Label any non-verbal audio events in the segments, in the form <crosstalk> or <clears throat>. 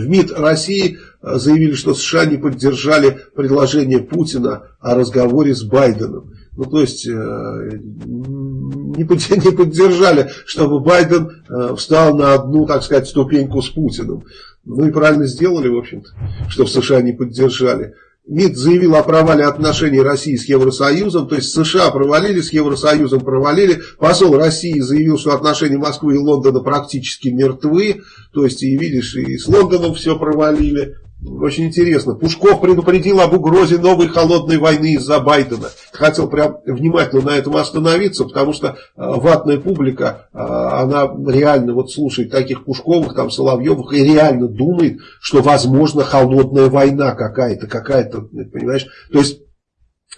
В МИД России заявили, что США не поддержали предложение Путина о разговоре с Байденом. Ну, то есть, <laughs> не поддержали, чтобы Байден встал на одну, так сказать, ступеньку с Путиным. Ну и правильно сделали, в общем-то, что в США не поддержали. МИД заявил о провале отношений России с Евросоюзом, то есть США провалили, с Евросоюзом провалили. Посол России заявил, что отношения Москвы и Лондона практически мертвы, то есть и видишь, и с Лондоном все провалили. Очень интересно. Пушков предупредил об угрозе новой холодной войны из-за Байдена. Хотел прям внимательно на этом остановиться, потому что э, ватная публика, э, она реально вот слушает таких Пушковых, там Соловьевых и реально думает, что возможно холодная война какая-то, какая-то, понимаешь? То есть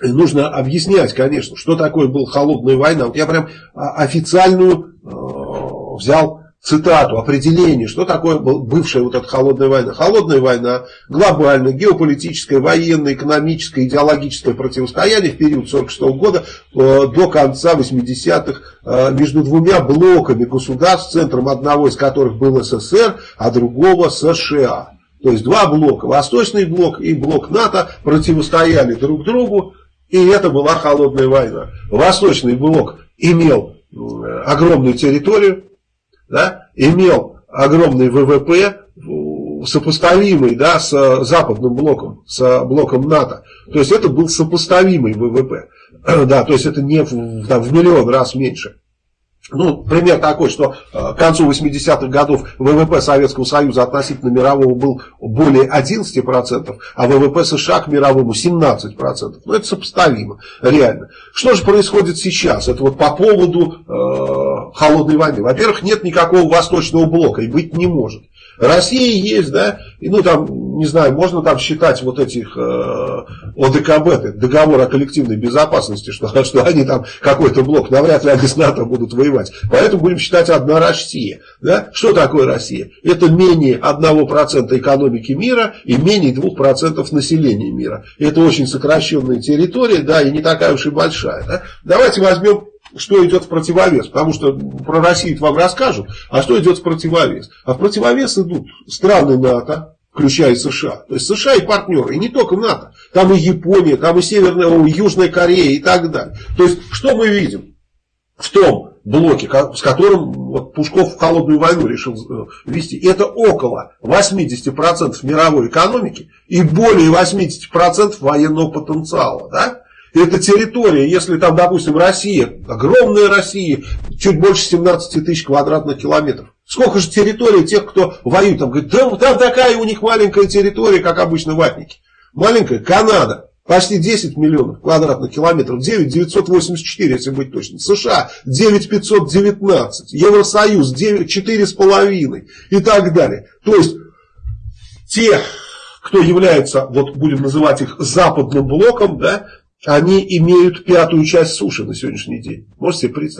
нужно объяснять, конечно, что такое была холодная война. Вот я прям а, официальную э, взял цитату, определение, что такое бывшая вот эта холодная война. Холодная война, глобальная, геополитическое, военное, экономическое, идеологическое противостояние в период 1946 года э, до конца 80-х э, между двумя блоками государств, центром одного из которых был СССР, а другого США. То есть два блока, Восточный блок и блок НАТО противостояли друг другу, и это была холодная война. Восточный блок имел огромную территорию, да, имел огромный ВВП, сопоставимый да, с западным блоком, с блоком НАТО. То есть это был сопоставимый ВВП. <clears throat> Да, то есть это не в, там, в миллион раз меньше. Ну, пример такой, что э, к концу 80-х годов ВВП Советского Союза относительно мирового был более 11%, а ВВП США к мировому 17%. Ну, это сопоставимо, реально. Что же происходит сейчас? Это вот по поводу э, холодной войны. Во-первых, нет никакого восточного блока и быть не может. Россия есть, да, и ну там, не знаю, можно там считать вот этих э, ОДКБ, договор о коллективной безопасности, что, <laughs> что они там какой-то блок, навряд ли они с НАТО будут воевать. Поэтому будем считать одна Россия. Да? Что такое Россия? Это менее 1% экономики мира и менее 2% населения мира. Это очень сокращенная территория, да, и не такая уж и большая. Да? Давайте возьмем что идет в противовес, потому что про Россию вам расскажут, а что идет в противовес? А в противовес идут страны НАТО, включая США. То есть США и партнеры, и не только НАТО. Там и Япония, там и Северная, и Южная Корея и так далее. То есть, что мы видим в том блоке, с которым вот, Пушков в холодную войну решил э, вести, это около 80% мировой экономики и более 80% военного потенциала. Да? Это территория, если там, допустим, Россия, огромная Россия, чуть больше 17 тысяч квадратных километров. Сколько же территории тех, кто воюет там, говорит, да, там такая у них маленькая территория, как обычно ватники. Маленькая Канада, Почти 10 миллионов квадратных километров, 9 984, если быть точным. США 9 519, Евросоюз 9, 4,5 и так далее. То есть, те, кто является, вот будем называть их западным блоком, да, они имеют пятую часть суши на сегодняшний день. Можете себе представить?